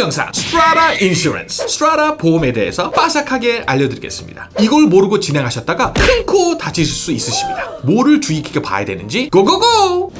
영상 strata insurance strata 보험에 대해서 빠삭하게 알려드리겠습니다. 이걸 모르고 진행하셨다가 큰 코 다치실 수 있으십니다. 뭐를 주의 깊게 봐야 되는지 go go go!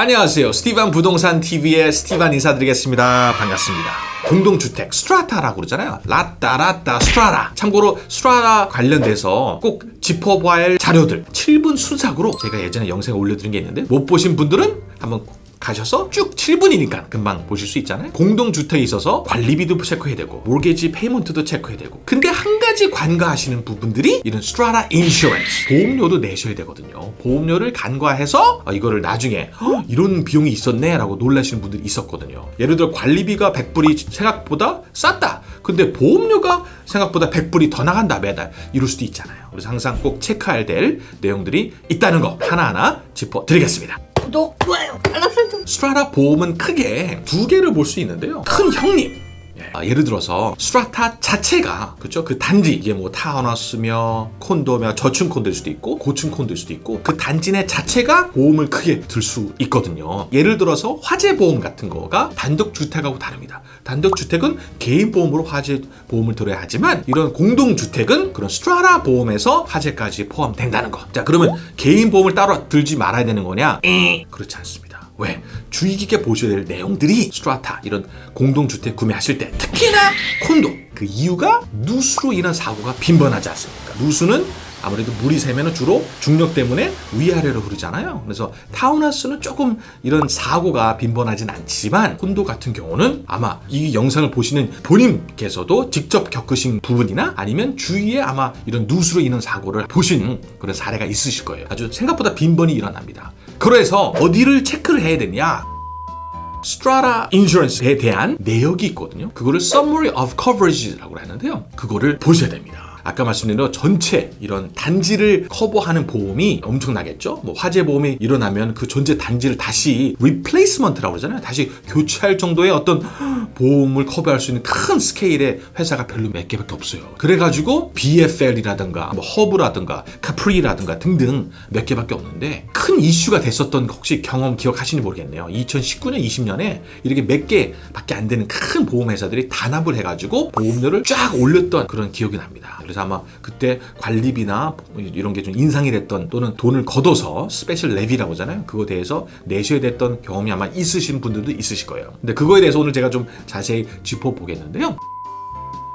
안녕하세요. 스티반 부동산 TV의 스티반 인사드리겠습니다. 반갑습니다. 공동주택 strata라고 그러잖아요. 라따 라따 strata. 참고로 strata 관련돼서 꼭 짚어봐야 할 자료들 7분 순삭으로 제가 예전에 영상에 올려드린 게 있는데 못 보신 분들은 한번 가셔서 쭉 7분이니까 금방 보실 수 있잖아요. 공동주택에 있어서 관리비도 체크해야 되고 mortgage payment도 체크해야 되고 근데 한 가지 간과하시는 부분들이 이런 strata insurance 보험료도 내셔야 되거든요. 보험료를 간과해서 아, 이거를 나중에 "헉, 이런 비용이 있었네 라고 놀라시는 분들이 있었거든요. 예를 들어 관리비가 100불이 생각보다 쌌다. 근데 보험료가 생각보다 100불이 더 나간다 매달 이럴 수도 있잖아요. 그래서 항상 꼭 체크해야 될 내용들이 있다는 거 하나하나 짚어드리겠습니다. 구독, 좋아요, 알람 설정. strata 보험은 크게 두 개를 볼 수 있는데요. 큰 형님. 예. 아, 예를 들어서 strata 자체가 그렇죠 그 단지 이게 뭐 타운하우스며 콘도며 저층 콘도일 수도 있고 고층 콘도일 수도 있고 그 단지 내 자체가 보험을 크게 들 수 있거든요. 예를 들어서 화재 보험 같은 거가 단독 주택하고 다릅니다. 단독 주택은 개인 보험으로 화재 보험을 들어야 하지만 이런 공동 주택은 그런 strata 보험에서 화재까지 포함된다는 거 자 그러면 개인 보험을 따로 들지 말아야 되는 거냐? 에, 그렇지 않습니다 왜? 주의 깊게 보셔야 될 내용들이 스트라타 이런 공동주택 구매하실 때 특히나 콘도 그 이유가 누수로 인한 사고가 빈번하지 않습니까? 누수는 아무래도 물이 새면 주로 중력 때문에 위아래로 흐르잖아요. 그래서 타운하우스는 조금 이런 사고가 빈번하진 않지만 콘도 같은 경우는 아마 이 영상을 보시는 본인께서도 직접 겪으신 부분이나 아니면 주위에 아마 이런 누수로 인한 사고를 보신 그런 사례가 있으실 거예요. 아주 생각보다 빈번히 일어납니다. 그래서 어디를 체크를 해야 되냐? strata insurance에 대한 내역이 있거든요. 그거를 Summary of Coverage라고 하는데요. 그거를 보셔야 됩니다. 아까 말씀드린 대로 전체 이런 단지를 커버하는 보험이 엄청나겠죠. 뭐 화재 보험이 일어나면 그 전체 단지를 다시 replacement라고 그러잖아요. 다시 교체할 정도의 어떤 보험을 커버할 수 있는 큰 스케일의 회사가 별로 몇 개밖에 없어요. 그래가지고 BFL이라든가 뭐 HUB라든가 Capri라든가 등등 몇 개밖에 없는데 큰 이슈가 됐었던 혹시 경험 기억하시는지 모르겠네요. 2019년, 20년에 이렇게 몇 개밖에 안 되는 큰 보험 회사들이 담합을 해가지고 보험료를 쫙 올렸던 그런 기억이 납니다. 그래서 아마 그때 관리비나 이런 게 좀 인상이 됐던 또는 돈을 걷어서 special levy라고 하잖아요. 그거 대해서 내셔야 됐던 경험이 아마 있으신 분들도 있으실 거예요. 근데 그거에 대해서 오늘 제가 좀 자세히 짚어보겠는데요.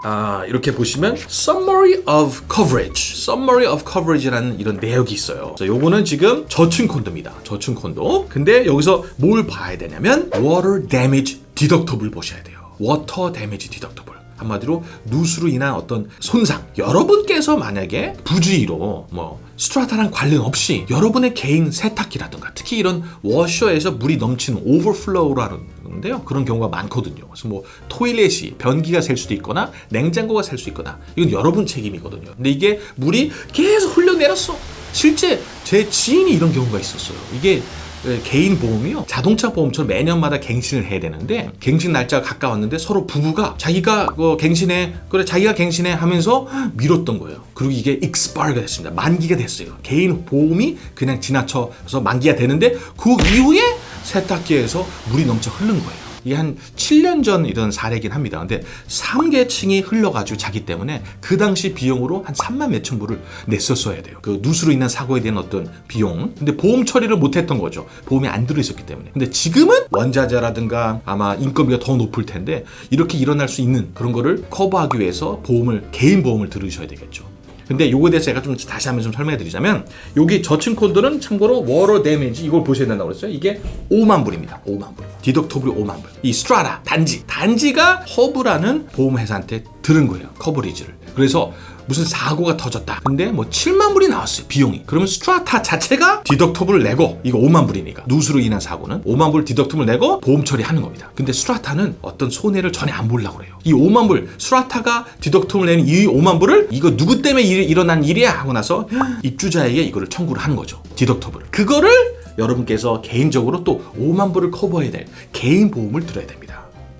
아, 이렇게 보시면 Summary of Coverage, Summary of Coverage라는 이런 내역이 있어요. 그래서 요거는 지금 저층 콘도입니다. 저층 콘도. 근데 여기서 뭘 봐야 되냐면 Water Damage Deductible 보셔야 돼요. Water Damage Deductible. 한마디로 누수로 인한 어떤 손상. 여러분께서 만약에 부주의로 뭐 strata랑 관련 없이 여러분의 개인 세탁기라든가 특히 이런 워셔에서 물이 넘치는 overflow라는데요. 그런 경우가 많거든요. 그래서 뭐 toilet이 변기가 셀 수도 있거나 냉장고가 셀 수 있거나 이건 여러분 책임이거든요. 근데 이게 물이 계속 흘러내렸어. 실제 제 지인이 이런 경우가 있었어요. 이게 그 개인 보험이요? 자동차 보험처럼 매년마다 갱신을 해야 되는데 갱신 날짜가 가까웠는데 서로 부부가 자기가 그 갱신해 그래 자기가 갱신해 하면서 미뤘던 거예요. 그리고 이게 expire가 됐습니다. 만기가 됐어요. 개인 보험이 그냥 지나쳐서 만기가 되는데 그 이후에 세탁기에서 물이 넘쳐 흐른 거예요 이게 한 7년 전 이런 사례긴 합니다. 근데 3계층이 흘러가지고 자기 때문에 그 당시 비용으로 한 3만 몇천 불을 냈었어야 돼요. 그 누수로 인한 사고에 대한 어떤 비용. 근데 보험 처리를 못했던 거죠. 보험이 안 들어있었기 때문에. 근데 지금은 원자재라든가 아마 인건비가 더 높을 텐데 이렇게 일어날 수 있는 그런 거를 커버하기 위해서 보험을 개인 보험을 들으셔야 되겠죠. 근데 요거에 대해서 제가 좀 다시 한번 좀 설명해 드리자면 여기 저층 콘도는 참고로 water damage 이걸 보셔야 된다고 그랬어요. 이게 5만 불입니다. 5만 불. deductible이 5만 불. 이 strata 단지 단지가 HUB라는 보험 회사한테 들은 거예요. coverage를. 그래서 무슨 사고가 터졌다. 근데 뭐 7만 불이 나왔어요. 비용이. 그러면 strata 자체가 deductible을 내고 이거 5만 불이니까 누수로 인한 사고는 5만 불 deductible 내고 보험 처리하는 겁니다. 근데 strata는 어떤 손해를 전혀 안 보려고 그래요. 이 5만 불 strata가 deductible 내는 이 5만 불을 이거 누구 때문에 일, 일어난 일이야 하고 나서 입주자에게 이거를 청구를 하는 거죠. 디덕터블을. 그거를 여러분께서 개인적으로 또 5만 불을 커버해야 될 개인 보험을 들어야 됩니다.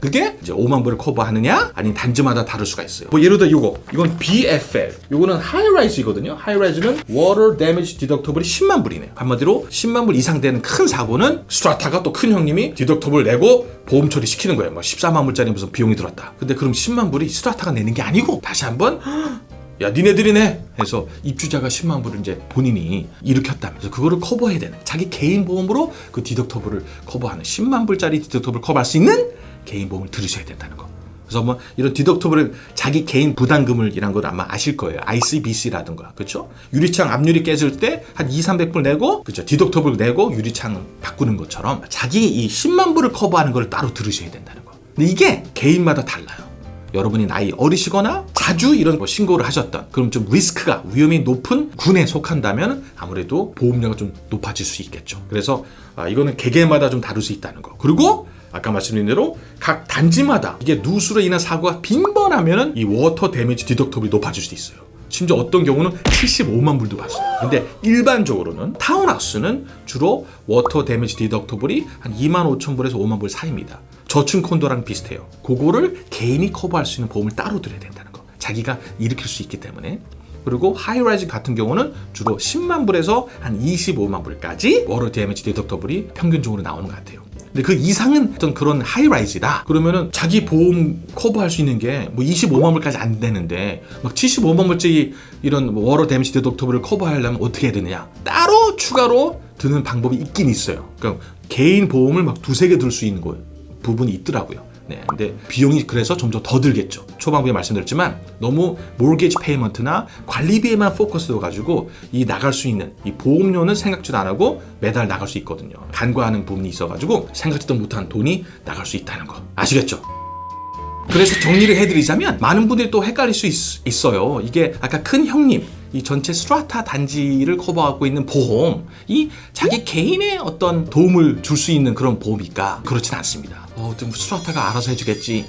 그게 이제 5만 불을 커버하느냐 아니면 단지마다 다를 수가 있어요. 뭐 예를 들어 이거 이건 BFL 요거는 하이라이즈거든요. 하이라이즈는 Water Damage Deductible이 10만 불이네요. 한마디로 10만 불 이상 되는 큰 사고는 스트라타가 또 큰 형님이 디덕터블 내고 보험 처리 시키는 거예요. 뭐 14만 불짜리 무슨 비용이 들었다. 근데 그럼 10만 불이 스트라타가 내는 게 아니고 다시 한번 야 니네들이 내 해서 입주자가 10만 불을 이제 본인이 일으켰다면서 그거를 커버해야 되는 자기 개인 보험으로 그 디덕터블을 커버하는 10만 불짜리 디덕터블을 커버할 수 있는 개인 보험을 들으셔야 된다는 거. 그래서 뭐 이런 디덕터블을 자기 개인 부담금을 이란 걸 아마 아실 거예요. ICBC라든가 그렇죠? 유리창 앞유리 깨질 때 한 2, 300불 내고 그렇죠? 디덕터블 내고 유리창 바꾸는 것처럼 자기 이 10만 불을 커버하는 걸 따로 들으셔야 된다는 거. 근데 이게 개인마다 달라요. 여러분이 나이 어리시거나 자주 이런 뭐 신고를 하셨던 그럼 좀 리스크가 위험이 높은 군에 속한다면 아무래도 보험료가 좀 높아질 수 있겠죠. 그래서 아, 이거는 개개마다 좀 다를 수 있다는 거. 그리고 아까 말씀드린 대로 각 단지마다 이게 누수로 인한 사고가 빈번하면은 이 water damage deductible이 높아질 수도 있어요. 심지어 어떤 경우는 75만 불도 봤어요. 근데 일반적으로는 타운하우스는 주로 water damage deductible이 한 2만 5천 불에서 5만 불 사이입니다. 저층 콘도랑 비슷해요. 그거를 개인이 커버할 수 있는 보험을 따로 들어야 된다는 거. 자기가 일으킬 수 있기 때문에. 그리고 high-rise 같은 경우는 주로 10만 불에서 한 25만 불까지 water damage deductible이 평균적으로 나오는 것 같아요. 근데 그 이상은 어떤 그런 high-rise다. 그러면은 자기 보험 커버할 수 있는 게 뭐 25만 불까지 안 되는데 막 75만 불짜리 이런 뭐 water damage deductible을 커버하려면 어떻게 해야 되느냐? 따로 추가로 드는 방법이 있긴 있어요. 그러니까 개인 보험을 막 두세 개 들 수 있는 거 부분이 있더라고요. 네, 근데 비용이 그래서 점점 더 들겠죠. 초반부에 말씀드렸지만 너무 mortgage payment나 관리비에만 focus돼 가지고 이 나갈 수 있는 이 보험료는 생각지도 안 하고 매달 나갈 수 있거든요. 간과하는 부분이 있어 가지고 생각지도 못한 돈이 나갈 수 있다는 거 아시겠죠? 그래서 정리를 해드리자면 많은 분들이 또 헷갈릴 수 있, 어요 이게 아까 큰 형님 이 전체 strata 단지를 커버하고 있는 보험 이 자기 개인의 어떤 도움을 줄 수 있는 그런 보험일까 그렇진 않습니다. 어, 좀 strata가 알아서 해주겠지.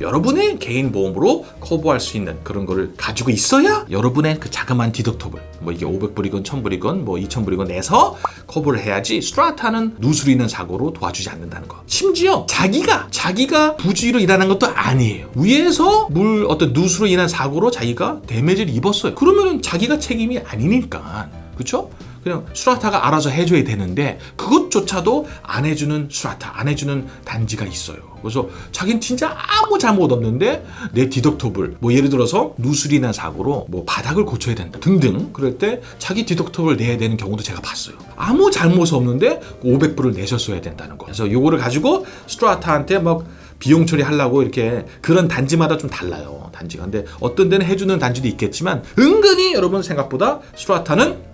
여러분의 개인 보험으로 커버할 수 있는 그런 거를 가지고 있어야 여러분의 그 자그마한 디덕터블 뭐 이게 500불이건 1000불이건 뭐 2000불이건 내서 커버를 해야지 스트라타는 누수로 인한 사고로 도와주지 않는다는 거. 심지어 자기가 자기가 부주의로 일하는 것도 아니에요. 위에서 물 어떤 누수로 인한 사고로 자기가 데미지를 입었어요. 그러면은 자기가 책임이 아니니까. 그렇죠? 그냥 수라타가 알아서 해줘야 되는데 그것조차도 안 해주는 수라타, 안 해주는 단지가 있어요. 그래서 자기는 진짜 아무 잘못 없는데 내 디덕터블, 뭐 예를 들어서 난 사고로 뭐 바닥을 고쳐야 된다 등등 그럴 때 자기 디덕터블 내야 되는 경우도 제가 봤어요. 아무 잘못 없는데 500불을 내셨어야 된다는 거. 그래서 요거를 가지고 스트라타한테 막 비용 처리하려고 이렇게 그런 단지마다 좀 달라요. 단지가. 근데 어떤 데는 해주는 단지도 있겠지만 은근히 여러분 생각보다 스트라타는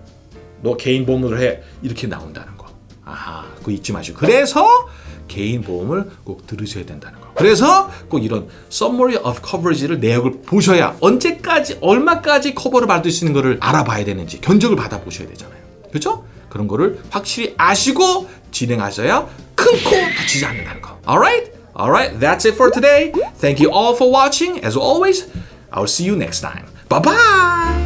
너 개인 보험으로 해 이렇게 나온다는 거. 아하, 그거 잊지 마시고. 그래서 개인 보험을 꼭 들으셔야 된다는 거. 그래서 꼭 이런 summary of coverage를 내역을 보셔야 언제까지 얼마까지 커버를 받을 수 있는 거를 알아봐야 되는지 견적을 받아 보셔야 되잖아요. 그렇죠? 그런 거를 확실히 아시고 진행하셔야 큰 코 다치지 않는다는 거. Alright? Alright, that's it for today. Thank you all for watching. As always, I'll see you next time. Bye bye.